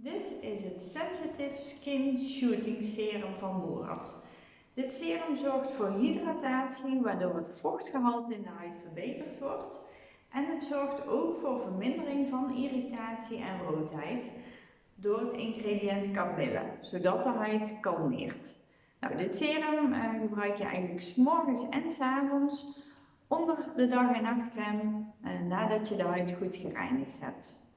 Dit is het Sensitive Skin Shooting Serum van Moerad. Dit serum zorgt voor hydratatie, waardoor het vochtgehalte in de huid verbeterd wordt. En het zorgt ook voor vermindering van irritatie en roodheid door het ingrediënt kamille, zodat de huid kalmeert. Nou, dit serum eh, gebruik je eigenlijk s'morgens en avonds onder de dag- en nachtcreme eh, nadat je de huid goed gereinigd hebt.